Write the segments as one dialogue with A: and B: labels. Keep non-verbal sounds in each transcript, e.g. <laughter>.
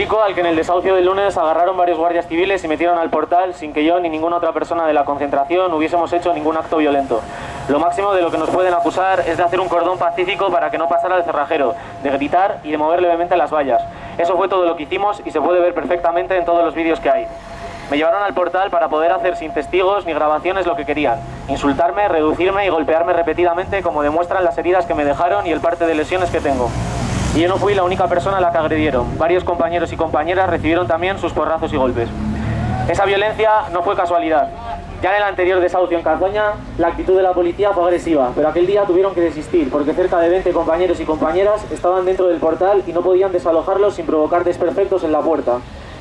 A: Chico al que en el desahucio del lunes agarraron varios guardias civiles y metieron al portal sin que yo ni ninguna otra persona de la concentración hubiésemos hecho ningún acto violento. Lo máximo de lo que nos pueden acusar es de hacer un cordón pacífico para que no pasara el cerrajero, de gritar y de mover levemente las vallas. Eso fue todo lo que hicimos y se puede ver perfectamente en todos los vídeos que hay. Me llevaron al portal para poder hacer sin testigos ni grabaciones lo que querían. Insultarme, reducirme y golpearme repetidamente como demuestran las heridas que me dejaron y el parte de lesiones que tengo. Y yo no fui la única persona a la que agredieron. Varios compañeros y compañeras recibieron también sus porrazos y golpes. Esa violencia no fue casualidad. Ya en el anterior desahucio en Cazoña, la actitud de la policía fue agresiva, pero aquel día tuvieron que desistir porque cerca de 20 compañeros y compañeras estaban dentro del portal y no podían desalojarlos sin provocar desperfectos en la puerta.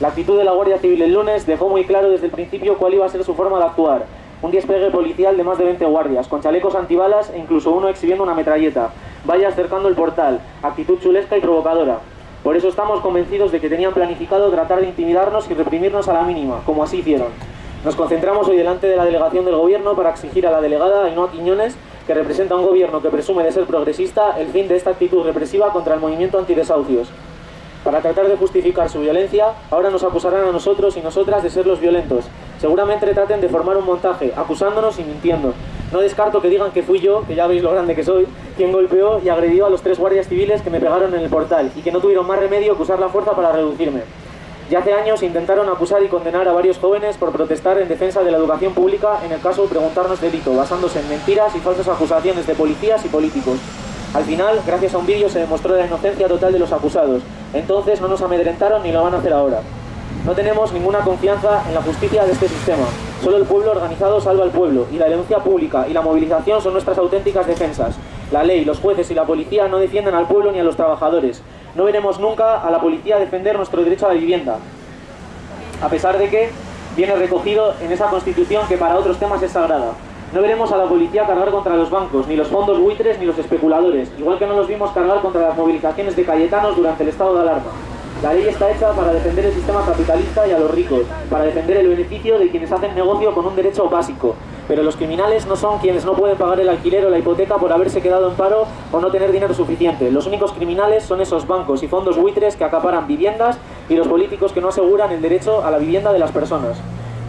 A: La actitud de la Guardia Civil el lunes dejó muy claro desde el principio cuál iba a ser su forma de actuar. Un despegue policial de más de 20 guardias, con chalecos antibalas e incluso uno exhibiendo una metralleta. Vaya acercando el portal, actitud chulesca y provocadora. Por eso estamos convencidos de que tenían planificado tratar de intimidarnos y reprimirnos a la mínima, como así hicieron. Nos concentramos hoy delante de la delegación del gobierno para exigir a la delegada Ainhoa Quiñones, que representa un gobierno que presume de ser progresista, el fin de esta actitud represiva contra el movimiento antidesahucios. Para tratar de justificar su violencia, ahora nos acusarán a nosotros y nosotras de ser los violentos. Seguramente traten de formar un montaje, acusándonos y mintiendo. No descarto que digan que fui yo, que ya veis lo grande que soy, quien golpeó y agredió a los tres guardias civiles que me pegaron en el portal y que no tuvieron más remedio que usar la fuerza para reducirme. Ya hace años intentaron acusar y condenar a varios jóvenes por protestar en defensa de la educación pública en el caso de preguntarnos delito, basándose en mentiras y falsas acusaciones de policías y políticos. Al final, gracias a un vídeo, se demostró la inocencia total de los acusados. Entonces no nos amedrentaron ni lo van a hacer ahora. No tenemos ninguna confianza en la justicia de este sistema. Solo el pueblo organizado salva al pueblo, y la denuncia pública y la movilización son nuestras auténticas defensas. La ley, los jueces y la policía no defienden al pueblo ni a los trabajadores. No veremos nunca a la policía defender nuestro derecho a la vivienda. A pesar de que viene recogido en esa constitución que para otros temas es sagrada. No veremos a la policía cargar contra los bancos, ni los fondos buitres, ni los especuladores, igual que no los vimos cargar contra las movilizaciones de Cayetanos durante el estado de alarma. La ley está hecha para defender el sistema capitalista y a los ricos, para defender el beneficio de quienes hacen negocio con un derecho básico. Pero los criminales no son quienes no pueden pagar el alquiler o la hipoteca por haberse quedado en paro o no tener dinero suficiente. Los únicos criminales son esos bancos y fondos buitres que acaparan viviendas y los políticos que no aseguran el derecho a la vivienda de las personas.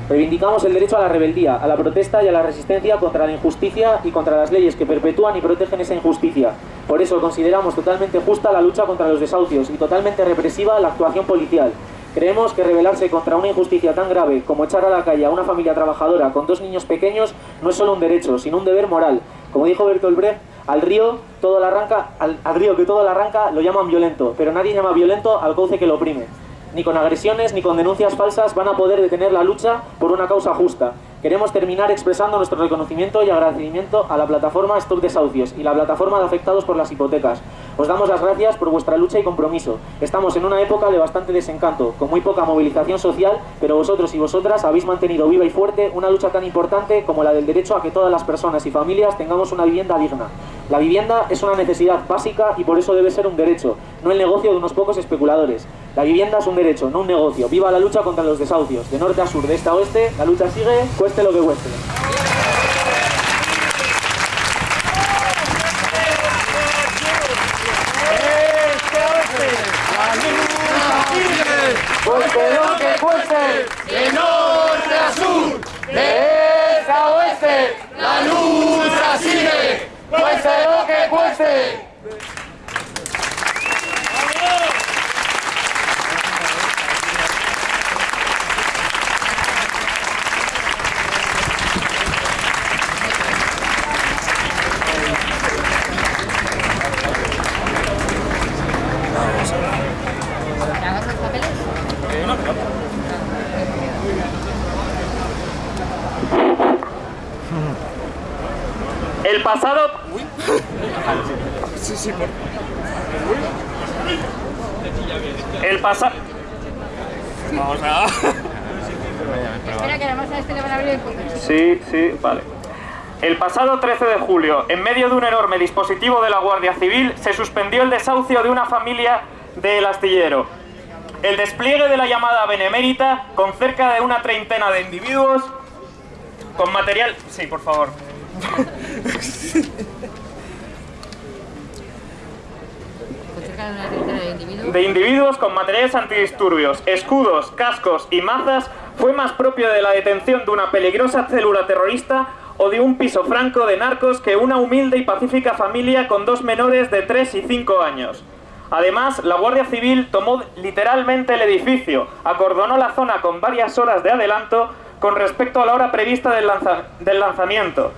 A: Reivindicamos el derecho a la rebeldía, a la protesta y a la resistencia contra la injusticia y contra las leyes que perpetúan y protegen esa injusticia. Por eso consideramos totalmente justa la lucha contra los desahucios y totalmente represiva la actuación policial. Creemos que rebelarse contra una injusticia tan grave como echar a la calle a una familia trabajadora con dos niños pequeños no es solo un derecho, sino un deber moral. Como dijo Bertolt Brecht, al río, todo arranca, al, al río que todo lo arranca lo llaman violento, pero nadie llama violento al cauce que lo oprime ni con agresiones ni con denuncias falsas van a poder detener la lucha por una causa justa. Queremos terminar expresando nuestro reconocimiento y agradecimiento a la plataforma Stop Desahucios y la plataforma de afectados por las hipotecas. Os damos las gracias por vuestra lucha y compromiso. Estamos en una época de bastante desencanto, con muy poca movilización social, pero vosotros y vosotras habéis mantenido viva y fuerte una lucha tan importante como la del derecho a que todas las personas y familias tengamos una vivienda digna. La vivienda es una necesidad básica y por eso debe ser un derecho, no el negocio de unos pocos especuladores. La vivienda es un derecho, no un negocio. Viva la lucha contra los desahucios. De norte a sur, de este a oeste, la lucha sigue, cueste lo que cueste,
B: de norte a sur, de este a oeste, la lucha sigue, cueste lo que cueste.
A: El pasado... El pasado... Vamos a...
C: Espera, que además a este le van a abrir el punto.
A: Sí, sí, vale. El pasado 13 de julio, en medio de un enorme dispositivo de la Guardia Civil, se suspendió el desahucio de una familia del astillero. El despliegue de la llamada benemérita, con cerca de una treintena de individuos, con material... Sí, por favor.
D: De individuos con materiales antidisturbios, escudos, cascos y mazas fue más propio de la detención de una peligrosa célula terrorista o de un piso franco de narcos que una humilde y pacífica familia con dos menores de 3 y 5 años. Además, la Guardia Civil tomó literalmente el edificio, acordonó la zona con varias horas de adelanto con respecto a la hora prevista del, del lanzamiento.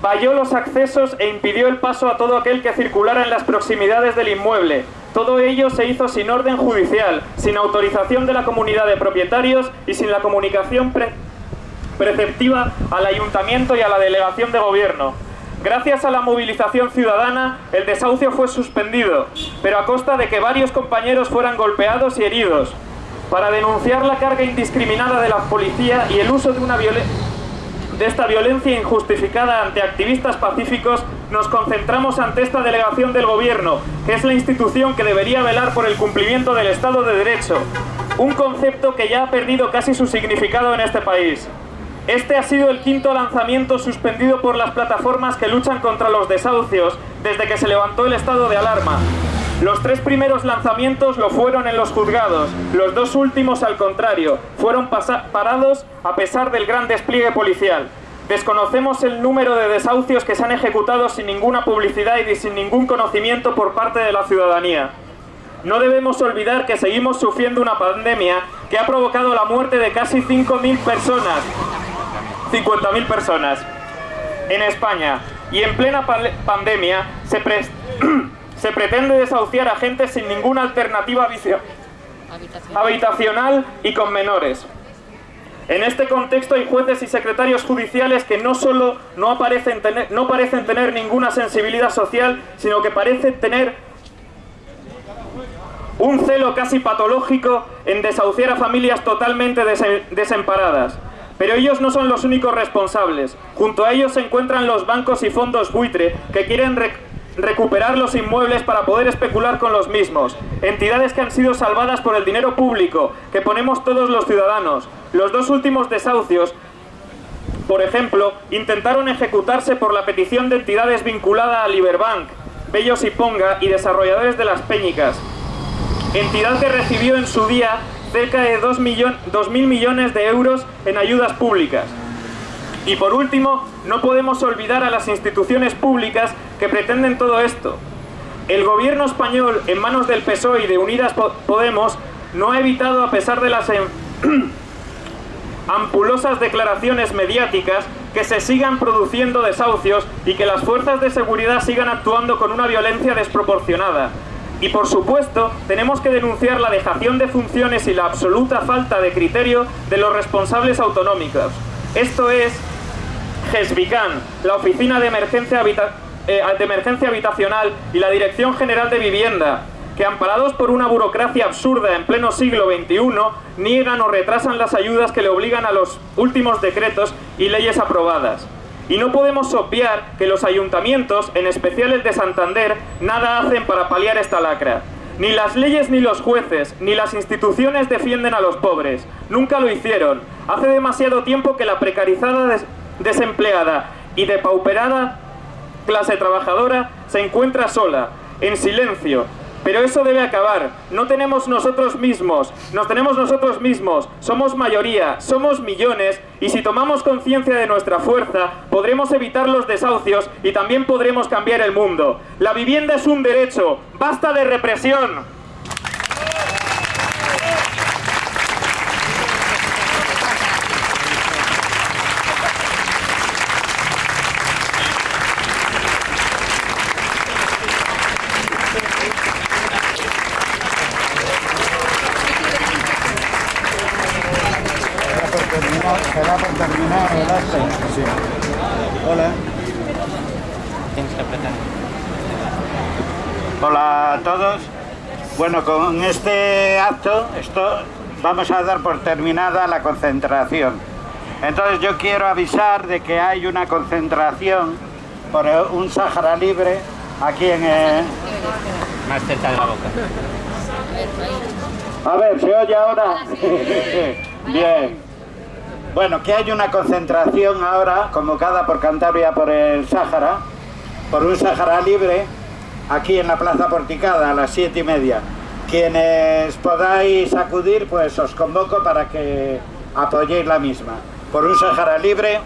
D: Valló los accesos e impidió el paso a todo aquel que circulara en las proximidades del inmueble. Todo ello se hizo sin orden judicial, sin autorización de la comunidad de propietarios y sin la comunicación preceptiva al ayuntamiento y a la delegación de gobierno. Gracias a la movilización ciudadana, el desahucio fue suspendido, pero a costa de que varios compañeros fueran golpeados y heridos. Para denunciar la carga indiscriminada de la policía y el uso de, una de esta violencia injustificada ante activistas pacíficos, nos concentramos ante esta delegación del gobierno, que es la institución que debería velar por el cumplimiento del Estado de Derecho, un concepto que ya ha perdido casi su significado en este país. Este ha sido el quinto lanzamiento suspendido por las plataformas que luchan contra los desahucios desde que se levantó el estado de alarma. Los tres primeros lanzamientos lo fueron en los juzgados, los dos últimos al contrario, fueron parados a pesar del gran despliegue policial. Desconocemos el número de desahucios que se han ejecutado sin ninguna publicidad y sin ningún conocimiento por parte de la ciudadanía. No debemos olvidar que seguimos sufriendo una pandemia que ha provocado la muerte de casi 5.000 personas, 50.000 personas en España y en plena pandemia se, <clears throat> se pretende desahuciar a gente sin ninguna alternativa habitacional y con menores. En este contexto hay jueces y secretarios judiciales que no solo no, aparecen tener, no parecen tener ninguna sensibilidad social, sino que parecen tener un celo casi patológico en desahuciar a familias totalmente desemparadas. Pero ellos no son los únicos responsables. Junto a ellos se encuentran los bancos y fondos buitre que quieren recuperar los inmuebles para poder especular con los mismos. Entidades que han sido salvadas por el dinero público que ponemos todos los ciudadanos. Los dos últimos desahucios por ejemplo, intentaron ejecutarse por la petición de entidades vinculadas a Liberbank, Bellos y Ponga y desarrolladores de las Peñicas, entidad que recibió en su día cerca de 2.000 millones de euros en ayudas públicas. Y por último, no podemos olvidar a las instituciones públicas que pretenden todo esto. El gobierno español, en manos del PSOE y de Unidas Podemos, no ha evitado, a pesar de las <clears throat> ampulosas declaraciones mediáticas, que se sigan produciendo desahucios y que las fuerzas de seguridad sigan actuando con una violencia desproporcionada, y por supuesto, tenemos que denunciar la dejación de funciones y la absoluta falta de criterio de los responsables autonómicos. Esto es GESVICAN, la Oficina de Emergencia, eh, de Emergencia Habitacional y la Dirección General de Vivienda, que amparados por una burocracia absurda en pleno siglo XXI, niegan o retrasan las ayudas que le obligan a los últimos decretos y leyes aprobadas. Y no podemos obviar que los ayuntamientos, en especial el de Santander, nada hacen para paliar esta lacra. Ni las leyes ni los jueces, ni las instituciones defienden a los pobres. Nunca lo hicieron. Hace demasiado tiempo que la precarizada desempleada y depauperada clase trabajadora se encuentra sola, en silencio, pero eso debe acabar. No tenemos nosotros mismos, nos tenemos nosotros mismos. Somos mayoría, somos millones y si tomamos conciencia de nuestra fuerza, podremos evitar los desahucios y también podremos cambiar el mundo. La vivienda es un derecho. ¡Basta de represión!
E: Hola. Hola a todos. Bueno, con este acto esto, vamos a dar por terminada la concentración. Entonces yo quiero avisar de que hay una concentración por un Sáhara libre aquí en el...
A: Más cerca de la boca.
E: A ver, ¿se oye ahora? <laughs> Bien. Bueno, que hay una concentración ahora convocada por Cantabria por el Sáhara, por un Sáhara libre, aquí en la Plaza Porticada a las siete y media. Quienes podáis acudir, pues os convoco para que apoyéis la misma. Por un Sahara libre.